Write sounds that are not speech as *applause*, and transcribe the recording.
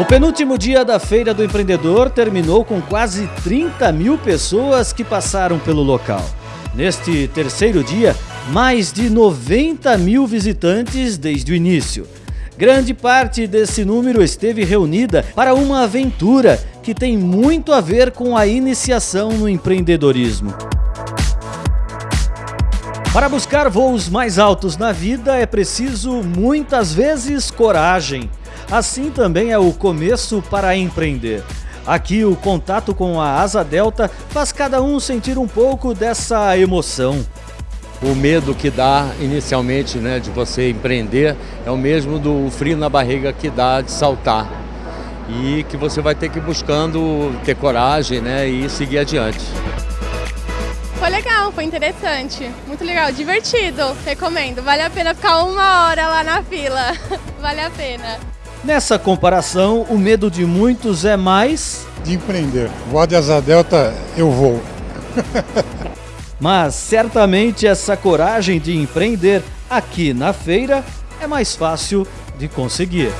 O penúltimo dia da Feira do Empreendedor terminou com quase 30 mil pessoas que passaram pelo local. Neste terceiro dia, mais de 90 mil visitantes desde o início. Grande parte desse número esteve reunida para uma aventura que tem muito a ver com a iniciação no empreendedorismo. Para buscar voos mais altos na vida é preciso muitas vezes coragem. Assim também é o começo para empreender. Aqui o contato com a Asa Delta faz cada um sentir um pouco dessa emoção. O medo que dá inicialmente né, de você empreender é o mesmo do frio na barriga que dá de saltar. E que você vai ter que ir buscando ter coragem né, e seguir adiante. Foi legal, foi interessante, muito legal, divertido, recomendo. Vale a pena ficar uma hora lá na fila, *laughs* vale a pena. Nessa comparação, o medo de muitos é mais... De empreender. Voar de asa delta, eu vou. *laughs* Mas certamente essa coragem de empreender aqui na feira é mais fácil de conseguir.